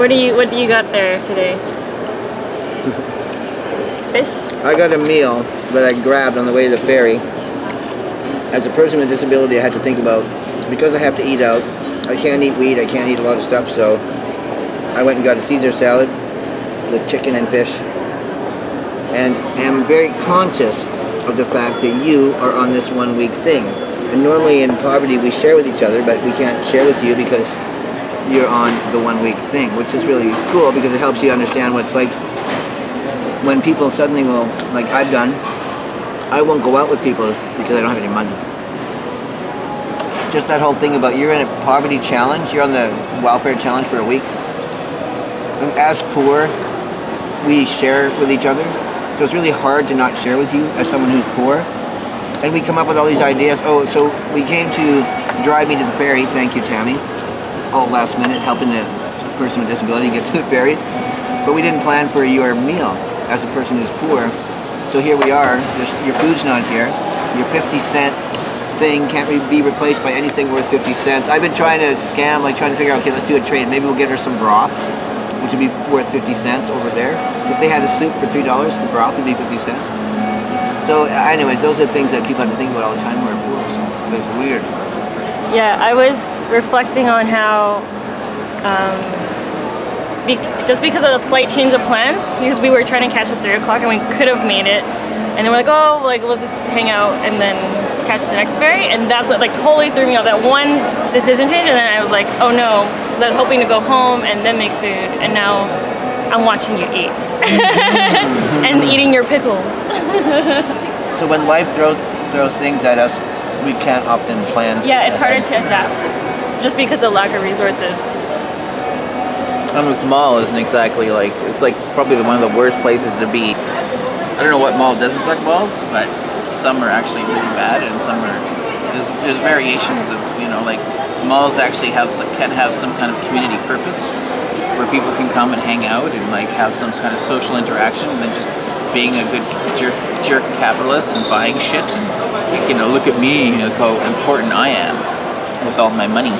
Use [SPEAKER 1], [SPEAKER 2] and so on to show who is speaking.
[SPEAKER 1] What do you What do you got there today? Fish.
[SPEAKER 2] I got a meal that I grabbed on the way to the ferry. As a person with a disability, I had to think about because I have to eat out. I can't eat wheat. I can't eat a lot of stuff, so I went and got a Caesar salad with chicken and fish, and am very conscious of the fact that you are on this one week thing. And normally in poverty we share with each other, but we can't share with you because you're on the one week thing, which is really cool because it helps you understand what's like when people suddenly will, like I've done, I won't go out with people because I don't have any money. Just that whole thing about you're in a poverty challenge, you're on the welfare challenge for a week. And as poor, we share with each other. So it's really hard to not share with you as someone who's poor. And we come up with all these ideas. Oh, so we came to drive me to the ferry. Thank you, Tammy. All last minute, helping the person with disability get to the ferry. But we didn't plan for your meal as a person who's poor. So here we are, your food's not here. Your 50 cent thing can't be replaced by anything worth 50 cents. I've been trying to scam, like trying to figure out, okay, let's do a trade. Maybe we'll get her some broth, which would be worth 50 cents over there. If they had a soup for $3, the broth would be 50 cents. So anyways, those are things that people have to think about all the time who are poor, so it's weird.
[SPEAKER 1] Yeah, I was reflecting on how um, be just because of the slight change of plans, because we were trying to catch the 3 o'clock and we could have made it, and then we're like, oh, like let's just hang out and then catch the next ferry, and that's what like totally threw me off. That one decision change, and then I was like, oh no, because I was hoping to go home and then make food, and now I'm watching you eat and eating your pickles.
[SPEAKER 2] so when life throws throws things at us, we can't often plan.
[SPEAKER 1] Yeah, it's harder to adapt just because of lack of resources.
[SPEAKER 3] And with mall isn't exactly like it's like probably one of the worst places to be. I don't know what mall doesn't suck balls, but some are actually really bad, and some are there's, there's variations of you know like malls actually have can have some kind of community purpose where people can come and hang out and like have some kind of social interaction, and then just being a good jerk, jerk capitalist and buying shit and you know look at me, know how important I am with all my money.